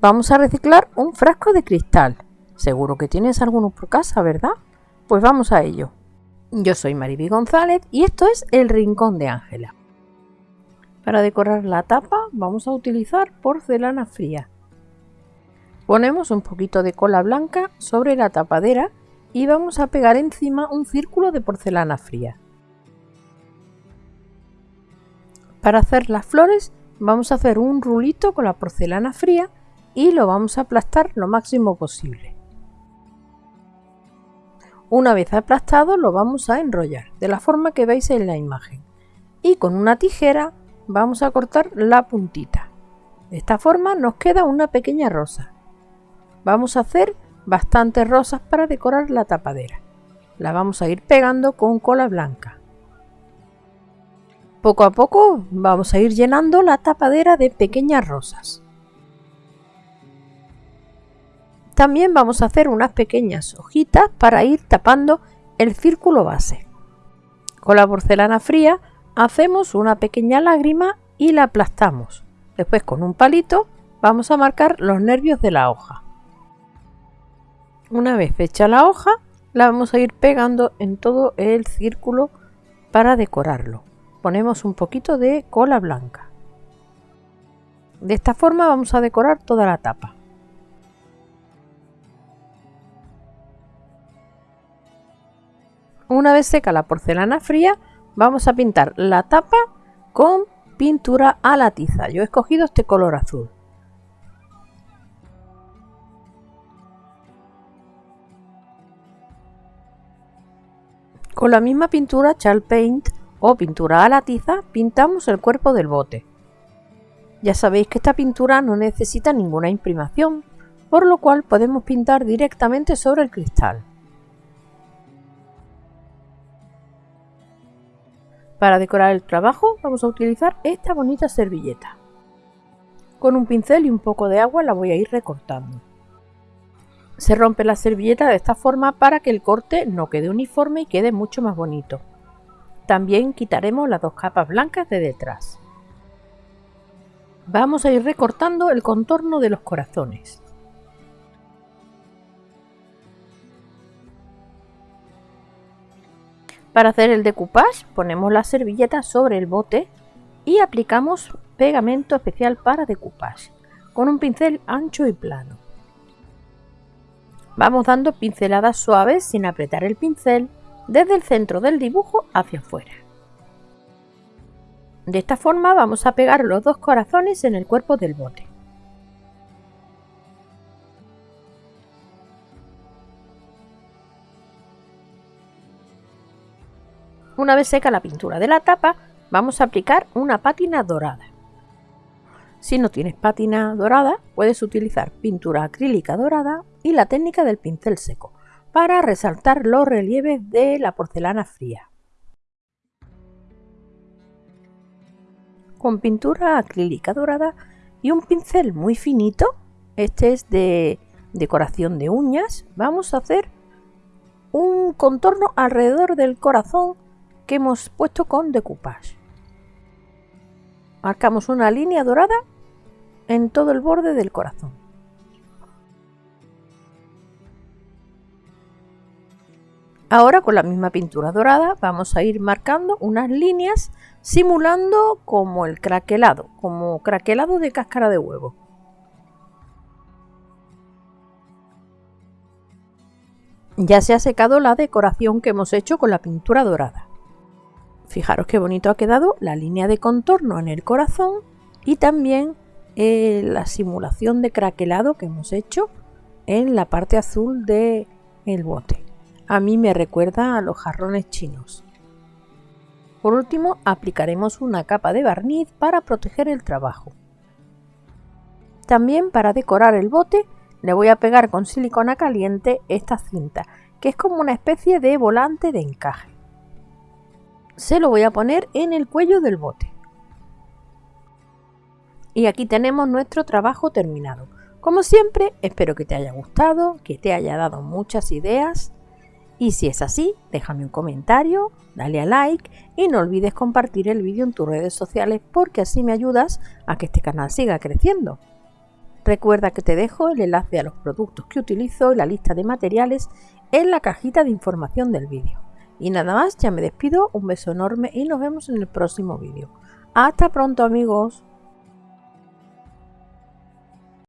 vamos a reciclar un frasco de cristal. Seguro que tienes alguno por casa, ¿verdad? Pues vamos a ello. Yo soy Mariby González y esto es El Rincón de Ángela. Para decorar la tapa vamos a utilizar porcelana fría. Ponemos un poquito de cola blanca sobre la tapadera y vamos a pegar encima un círculo de porcelana fría. Para hacer las flores vamos a hacer un rulito con la porcelana fría y lo vamos a aplastar lo máximo posible. Una vez aplastado lo vamos a enrollar de la forma que veis en la imagen y con una tijera vamos a cortar la puntita. De esta forma nos queda una pequeña rosa. Vamos a hacer bastantes rosas para decorar la tapadera. La vamos a ir pegando con cola blanca. Poco a poco vamos a ir llenando la tapadera de pequeñas rosas. También vamos a hacer unas pequeñas hojitas para ir tapando el círculo base. Con la porcelana fría hacemos una pequeña lágrima y la aplastamos. Después con un palito vamos a marcar los nervios de la hoja. Una vez hecha la hoja, la vamos a ir pegando en todo el círculo para decorarlo. Ponemos un poquito de cola blanca. De esta forma vamos a decorar toda la tapa. Una vez seca la porcelana fría, vamos a pintar la tapa con pintura a la tiza. Yo he escogido este color azul. Con la misma pintura Chal Paint o pintura a la tiza pintamos el cuerpo del bote. Ya sabéis que esta pintura no necesita ninguna imprimación, por lo cual podemos pintar directamente sobre el cristal. Para decorar el trabajo vamos a utilizar esta bonita servilleta. Con un pincel y un poco de agua la voy a ir recortando. Se rompe la servilleta de esta forma para que el corte no quede uniforme y quede mucho más bonito. También quitaremos las dos capas blancas de detrás. Vamos a ir recortando el contorno de los corazones. Para hacer el decoupage ponemos la servilleta sobre el bote y aplicamos pegamento especial para decoupage con un pincel ancho y plano. Vamos dando pinceladas suaves sin apretar el pincel desde el centro del dibujo hacia afuera. De esta forma vamos a pegar los dos corazones en el cuerpo del bote. Una vez seca la pintura de la tapa, vamos a aplicar una pátina dorada. Si no tienes pátina dorada, puedes utilizar pintura acrílica dorada y la técnica del pincel seco para resaltar los relieves de la porcelana fría. Con pintura acrílica dorada y un pincel muy finito, este es de decoración de uñas, vamos a hacer un contorno alrededor del corazón hemos puesto con decoupage. Marcamos una línea dorada en todo el borde del corazón. Ahora con la misma pintura dorada vamos a ir marcando unas líneas simulando como el craquelado, como craquelado de cáscara de huevo. Ya se ha secado la decoración que hemos hecho con la pintura dorada. Fijaros qué bonito ha quedado la línea de contorno en el corazón y también eh, la simulación de craquelado que hemos hecho en la parte azul del el bote. A mí me recuerda a los jarrones chinos. Por último, aplicaremos una capa de barniz para proteger el trabajo. También para decorar el bote le voy a pegar con silicona caliente esta cinta, que es como una especie de volante de encaje se lo voy a poner en el cuello del bote. Y aquí tenemos nuestro trabajo terminado. Como siempre, espero que te haya gustado, que te haya dado muchas ideas. Y si es así, déjame un comentario, dale a like y no olvides compartir el vídeo en tus redes sociales porque así me ayudas a que este canal siga creciendo. Recuerda que te dejo el enlace a los productos que utilizo y la lista de materiales en la cajita de información del vídeo. Y nada más, ya me despido, un beso enorme y nos vemos en el próximo vídeo. Hasta pronto amigos.